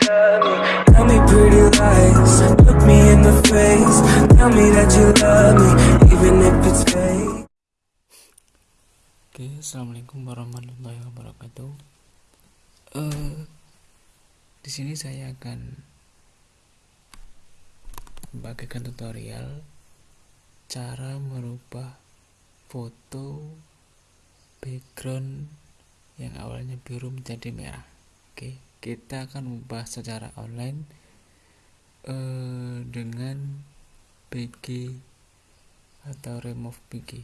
Tell me pretty lies, look me in the face. Tell me that you love me, even if it's fake. Oke, assalamualaikum warahmatullahi wabarakatuh. Eh, di sini saya akan membagikan tutorial cara merubah foto background yang awalnya biru menjadi merah. Oke, kita akan membahas secara online eh, dengan PG atau remove PG.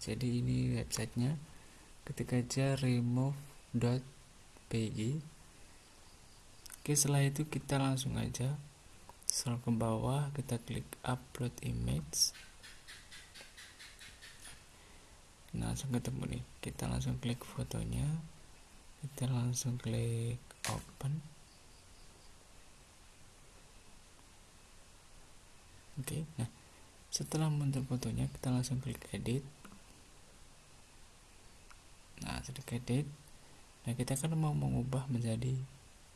Jadi ini websitenya. Ketik aja remove.pg. Oke, setelah itu kita langsung aja scroll ke bawah, kita klik upload image. Nah, langsung ketemu nih. Kita langsung klik fotonya. Kita langsung klik open. Oke, nah setelah muncul fotonya kita langsung klik edit. Nah sudah edit nah kita kan mau mengubah menjadi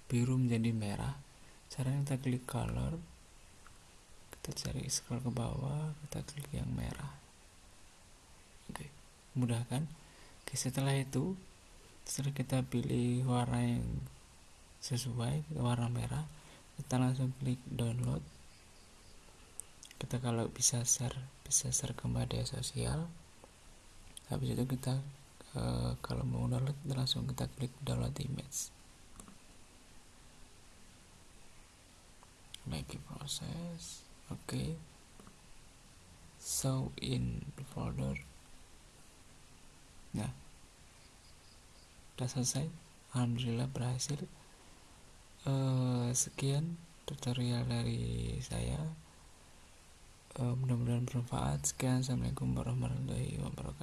biru menjadi merah. Caranya kita klik color. Kita cari scroll ke bawah kita klik yang merah. Oke mudah kan? Oke setelah itu setelah kita pilih warna yang sesuai warna merah. Kita langsung klik download. Kita kalau bisa share bisa share ke media sosial. Habis itu kita uh, kalau mau download langsung kita klik download image. Lagi proses. Oke. Okay. show in folder. Nah udah selesai. Alhamdulillah berhasil. Uh, sekian tutorial dari saya. Uh, mudah-mudahan bermanfaat. Sekian. Assalamualaikum warahmatullahi wabarakatuh